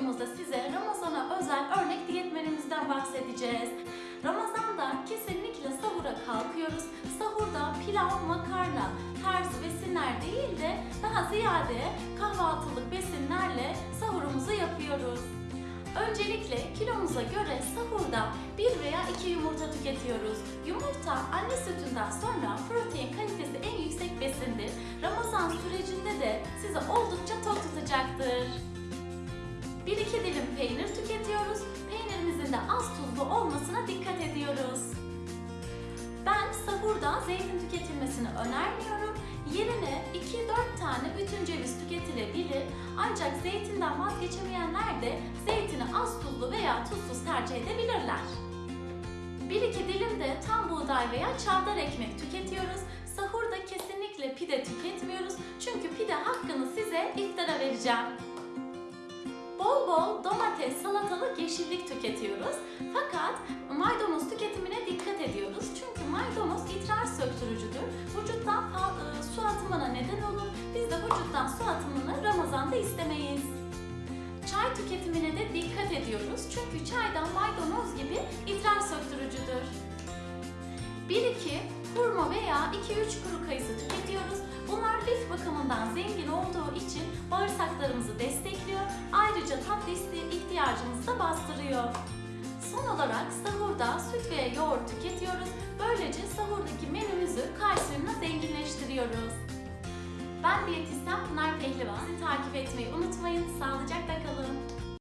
videomuzda size Ramazan'a özel örnek diyet menümüzden bahsedeceğiz. Ramazan'da kesinlikle sahura kalkıyoruz. Sahurda pilav, makarna tarzı besinler değil de daha ziyade kahvaltılık besinlerle sahurumuzu yapıyoruz. Öncelikle kilomuza göre sahurda bir veya iki yumurta tüketiyoruz. Yumurta anne sütünden sonra protein kalitesi en yüksek besindir. Ramazan sürecinde de sizi oldukça tok tutacaktır. 1-2 dilim peynir tüketiyoruz. Peynirimizin de az tuzlu olmasına dikkat ediyoruz. Ben sahurda zeytin tüketilmesini önermiyorum. Yerine 2-4 tane bütün ceviz tüketilebilir. Ancak zeytinden vazgeçemeyenler de zeytini az tuzlu veya tuzsuz tercih edebilirler. 1-2 dilim de tam buğday veya çavdar ekmek tüketiyoruz. Sahurda kesinlikle pide tüketmiyoruz. Çünkü pide hakkını size iftara vereceğim. Bol bol domates, salatalık, yeşillik tüketiyoruz. Fakat maydanoz tüketimine dikkat ediyoruz. Çünkü maydanoz idrar söktürücüdür. Vücuttan e, su atımına neden olur. Biz de vücuttan su atımını Ramazan'da istemeyiz. Çay tüketimine de dikkat ediyoruz. Çünkü çaydan maydanoz gibi idrar söktürücüdür. 1-2 hurma veya 2-3 kuru kayısı tüketiyoruz. Bunlar lif bakımından zengin olduğu için bağırsaklarımızı destekliyor. İhtiyacımızı da bastırıyor. Son olarak sahurda süt ve yoğurt tüketiyoruz. Böylece sahurdaki menümüzü kalsiyumla zenginleştiriyoruz. Ben diyetisyen Pınar Pehlivan. Takip etmeyi unutmayın. Sağlıcakla.